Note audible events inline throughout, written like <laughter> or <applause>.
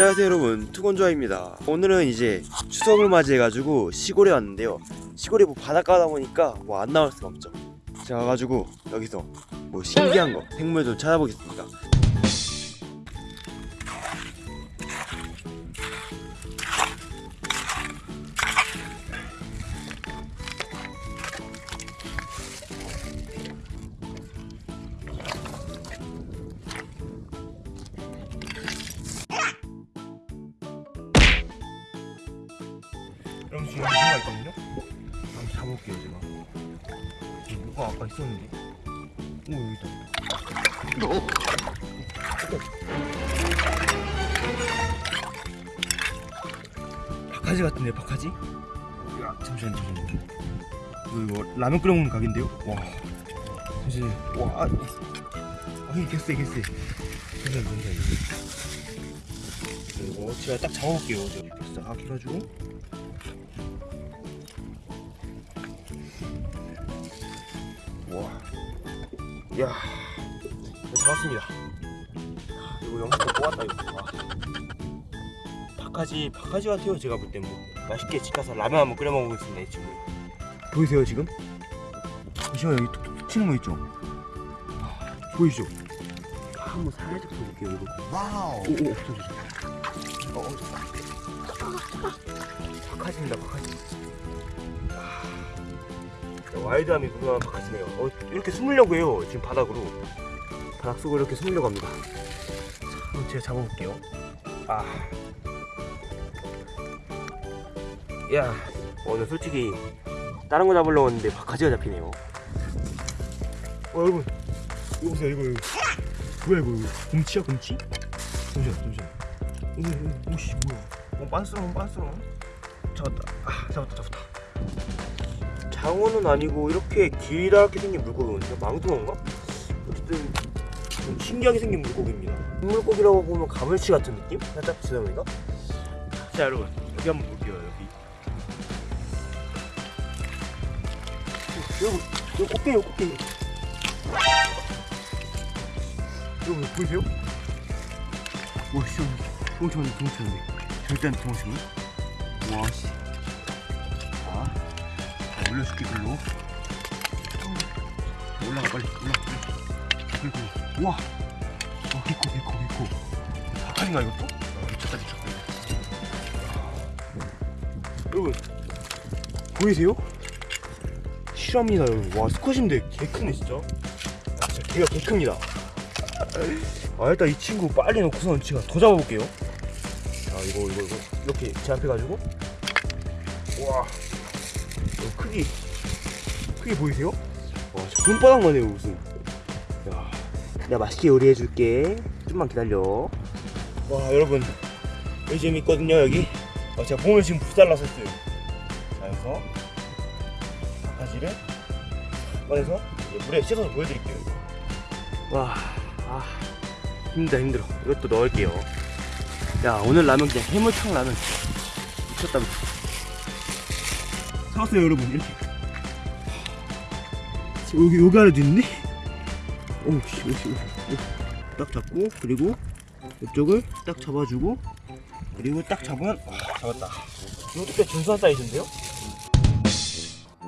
안녕하세요 여러분. 투건조아입니다. 오늘은 이제 추석을 맞이해가지고 시골에 왔는데요. 시골에 뭐 바닷가다 보니까 뭐 안 나올 수가 없죠. 제가 가지고 여기서 뭐 신기한 거 생물 좀 찾아보겠습니다 여러분 지금 뭐가 있거든요? 한번 잡아볼게요 제가. 여기 뭐가 아까 있었는데? 오 여기 있다. 박하지 같은데 박하지? 야 잠시만 잠시만 이거, 이거 라면 끓여 먹는 각인데요? 와. 잠시만 와. 아, 이 개쎄 개쎄. 잠시만 잠시만 이거 제가 딱 잡아볼게요. 이렇게 싹 해가지고 와, 야, 네, 잡았습니다. 이거 영상 뽑았다 이거. 와. 박하지, 박하지 같아요 제가 볼 때 뭐. 맛있게 집 가서 라면 한번 끓여 먹어보겠습니다 이 친구. 보이세요 지금? 잠시만 여기 툭툭 치는 거 있죠? 와, 보이죠? 한번 살짝 볼게요 이거. wow. 오, 오, 없어져. 어, 어, 박하지입니다 박하지. wild함이 무궁한 박하지네요. 어, 이렇게 숨으려고 해요 지금 바닥으로. 바닥 속으로 이렇게 숨으려고 합니다. 자, 제가 잡아볼게요. 아. 야 오늘 솔직히 다른 거 잡으려고 했는데 바가지가 잡히네요. 어 여러분. 이거 보세요 이거, 이거. 뭐야 이거, 이거. 곰치야 곰치? 잠시만 잠시만. 오씨 뭐야? 어 빤스러운 빤스러운 잡았다. 아 잡았다 잡았다 장어는 아니고 이렇게 길다랗게 생긴 물고기거든요. 망둥어인가? 어쨌든 좀 신기하게 생긴 물고기입니다. 물고기라고 보면 가물치 같은 느낌? 살짝 지나보니까. 자 여러분 여기 한번 볼게요 여기. 여러분 여기 꽃게요 꽃게. 여러분 보이세요? 와 씨, 엄청 엄청 절대 안 통하시네. 와 씨. 올려줄게 글로. 올라가 빨리. 올라가 빨리. 그리고 우와. 와 개코 개코 개코. 박하인가 이것도? 아, 미쳤다 미쳤다 여러분 보이세요? 실합니다 여러분. 와 수컷인데 개 크네 진짜. 아, 진짜 개가 개 큽니다. 아 일단 이 친구 빨리 놓고선 제가 더 잡아볼게요. 자 이거 이거 이거. 이렇게 제압해가지고. 와. 어, 크기. 크기 보이세요? 와, 저 손바닥만 해요 무슨. 야, 내가 맛있게 요리해줄게. 좀만 기다려. 와 여러분. 여기 재밌거든요 여기. 어, 제가 봉을 지금 부살라서 했어요 자 여기서. 바가지를 꺼내서 물에 씻어서 보여드릴게요 와 아, 힘들다 힘들어. 이것도 넣을게요. 야 오늘 라면 그냥 해물탕 라면. 미쳤다 미쳤다 사왔어요 여러분. 이렇게. 여기 여기 아래도 있네? 오씨 오씨 딱 잡고 그리고 이쪽을 딱 잡아주고 그리고 딱 잡으면 아, 잡았다. 이것도 꽤 준수한 사이즈인데요?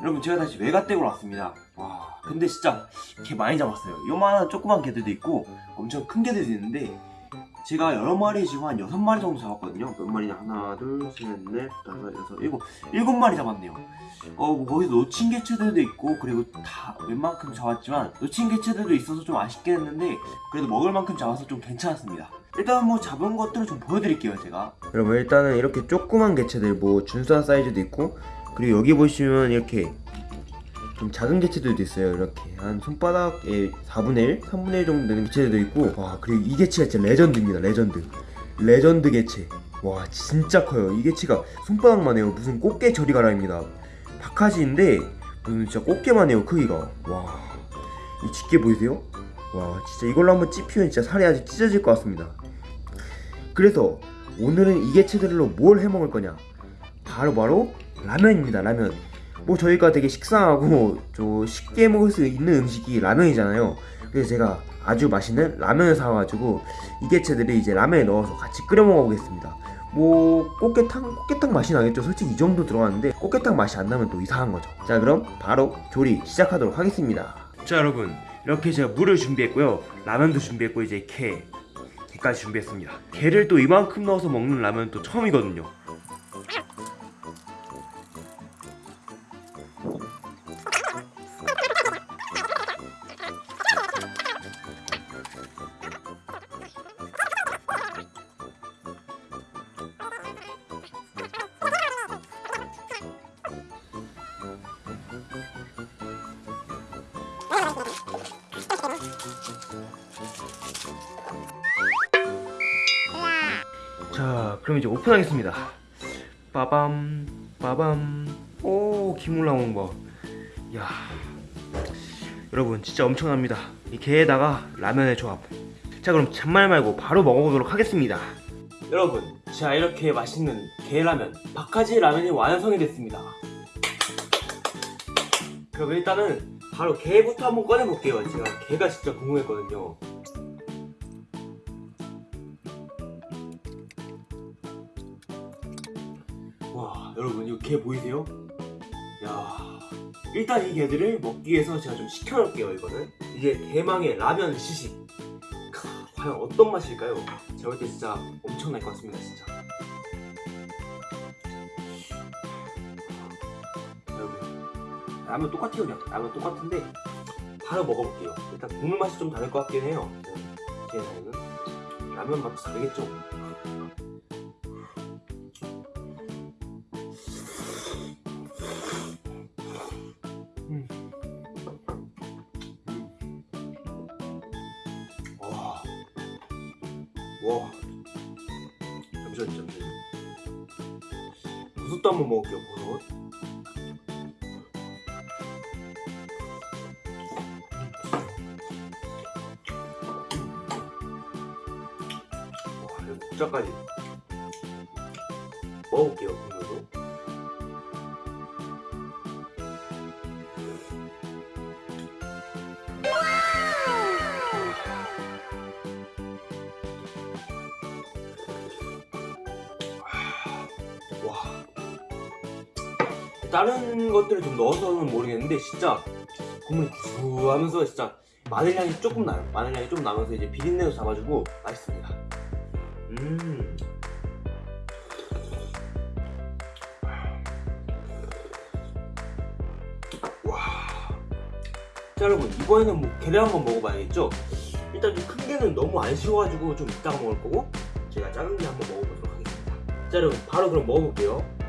여러분 제가 다시 외가댁으로 왔습니다. 와 근데 진짜 개 많이 잡았어요. 요만한 조그만 개들도 있고 엄청 큰 개들도 있는데 제가 여러 마리 지금 한 여섯 마리 정도 잡았거든요. 몇 마리냐? 하나 둘셋넷 다섯 여섯 일곱. 일곱 마리 잡았네요. 어, 뭐 거기서 놓친 개체들도 있고 그리고 다 웬만큼 잡았지만 놓친 개체들도 있어서 좀 아쉽게 했는데 그래도 먹을 만큼 잡아서 좀 괜찮았습니다. 일단 뭐 잡은 것들을 좀 보여드릴게요 제가. 여러분 일단은 이렇게 조그만 개체들 뭐 준수한 사이즈도 있고 그리고 여기 보시면 이렇게 좀 작은 개체들도 있어요 이렇게. 한 손바닥의 4분의 1, 3분의 1 정도 되는 개체들도 있고 와 그리고 이 개체가 진짜 레전드입니다 레전드. 레전드 개체. 와 진짜 커요. 이 개체가 손바닥만 해요. 무슨 꽃게 저리 가라입니다. 박하지인데 무슨 진짜 꽃게만 해요 크기가. 와이 집게 보이세요? 와 진짜 이걸로 한번 찝히면 진짜 살이 아주 찢어질 것 같습니다. 그래서 오늘은 이 개체들로 뭘 해먹을 거냐? 바로 바로 라면입니다 라면 뭐 저희가 되게 식상하고 <laughs> 좀 쉽게 먹을 수 있는 음식이 라면이잖아요. 그래서 제가 아주 맛있는 라면을 사와가지고 이 개체들을 이제 라면에 넣어서 같이 끓여 먹어보겠습니다. 뭐 꽃게탕 꽃게탕 맛이 나겠죠. 솔직히 이 정도 들어갔는데 꽃게탕 맛이 안 나면 또 이상한 거죠. 자 그럼 바로 조리 시작하도록 하겠습니다. 자 여러분 이렇게 제가 물을 준비했고요. 라면도 준비했고 이제 게 게까지 준비했습니다. 게를 또 이만큼 넣어서 먹는 라면 또 처음이거든요. 그럼 이제 오픈하겠습니다. 빠밤, 빠밤. 오, 김물 나오는 거. 야, 여러분 진짜 엄청납니다. 이 게에다가 라면의 조합. 자, 그럼 잔말 말고 바로 먹어보도록 하겠습니다. 여러분, 자 이렇게 맛있는 게라면, 박하지 라면이 완성이 됐습니다. 그럼 일단은 바로 게부터 한번 꺼내볼게요. 제가 게가 진짜 궁금했거든요. 와 여러분 이거 게 보이세요? 야 일단 이 게들을 먹기 위해서 제가 좀 식혀놓을게요 이거는. 이게 대망의 라면 시식. 크, 과연 어떤 맛일까요? 제가 볼 때 진짜 엄청날 것 같습니다 진짜. 여러분 라면 똑같아요 그냥. 라면 똑같은데 바로 먹어볼게요. 일단 국물 맛이 좀 다를 것 같긴 해요. 제 생각에는. 라면 맛도 다르겠죠? 와. 잠시만요, 잠시만요. 버섯도 한번 먹을게요, 버섯. 와, 이거 국자까지. 먹어볼게요, 다른 것들을 좀 넣어서는 모르겠는데 진짜 국물이 구수하면서 진짜 마늘 향이 조금 나요. 마늘 향이 조금 나면서 이제 비린내도 잡아주고 맛있습니다. 음. 와. 자 여러분 이번에는 뭐 게를 한번 먹어봐야겠죠? 일단 좀 큰 게는 너무 안 쉬워가지고 좀 이따가 먹을 거고 제가 작은 게 한번 먹어보도록 하겠습니다. 자 여러분 바로 그럼 먹어볼게요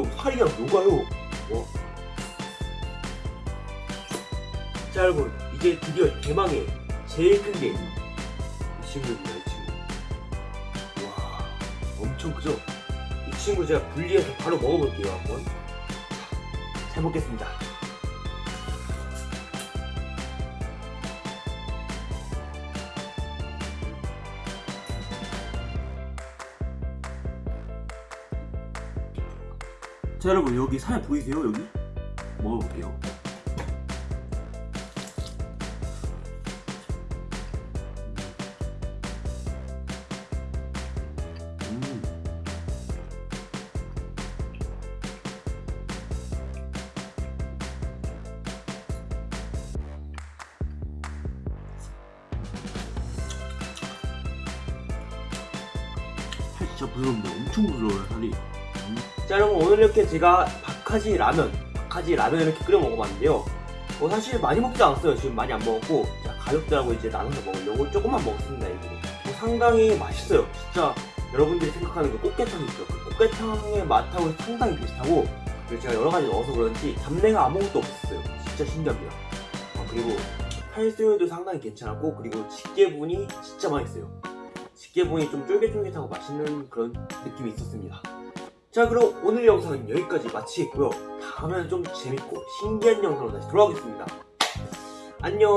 요 살이 그냥 녹아요. 와. 자 여러분 이제 드디어 대망의 제일 큰게이 친구입니다 이 친구. 와 엄청 크죠? 이 친구 제가 분리해서 바로 먹어볼게요 한번. 잘 먹겠습니다 자 여러분 여기 살 보이세요 여기? 먹어볼게요 음. 살 진짜 부드럽네 엄청 부드러워요 살이 자 여러분 오늘 이렇게 제가 박하지 라면 박하지 라면 이렇게 끓여 먹어봤는데요. 뭐 사실 많이 먹지 않았어요. 지금 많이 안 먹었고 자 가족들하고 이제 나눠서 먹으려고 조금만 먹었습니다 이거 뭐 상당히 맛있어요. 진짜 여러분들이 생각하는 그 꽃게탕 있죠. 그 꽃게탕의 맛하고 상당히 비슷하고 그리고 제가 여러 가지 넣어서 그런지 잡내가 아무것도 없었어요. 진짜 신기합니다. 아, 그리고 팔수율도 상당히 괜찮았고 그리고 집게분이 진짜 맛있어요. 집게분이 좀 쫄깃쫄깃하고 맛있는 그런 느낌이 있었습니다 자 그럼 오늘 영상은 여기까지 마치겠고요. 다음에는 좀 재밌고 신기한 영상으로 다시 돌아오겠습니다. 안녕